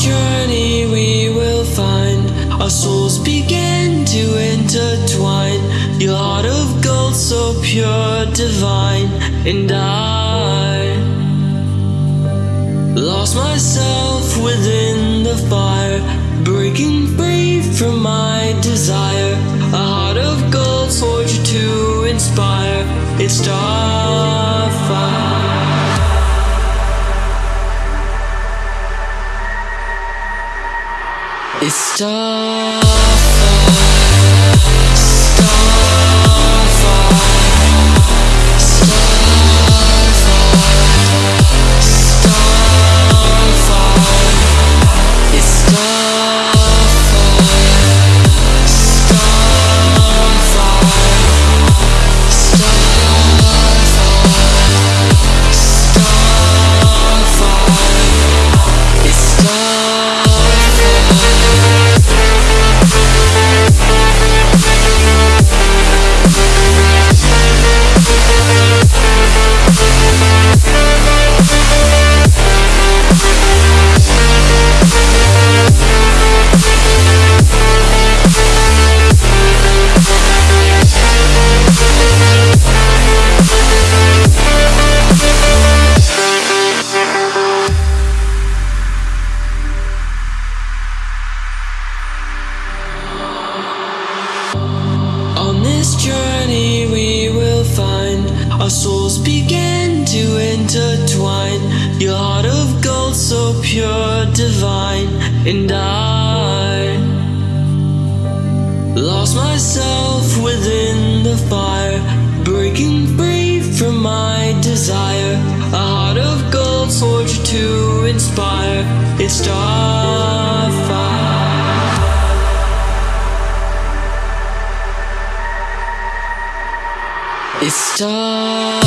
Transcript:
journey we will find our souls begin to intertwine. Your heart of gold, so pure, divine, and I lost myself within the fire, breaking free from my desire. A heart of gold, forged to inspire. It's starfire. It's Starfire, Starfire, journey we will find our souls begin to intertwine. Your heart of gold, so pure, divine, and I lost myself within the fire, breaking free from my desire. A heart of gold, forged to inspire. It's starfire. It's Starfire,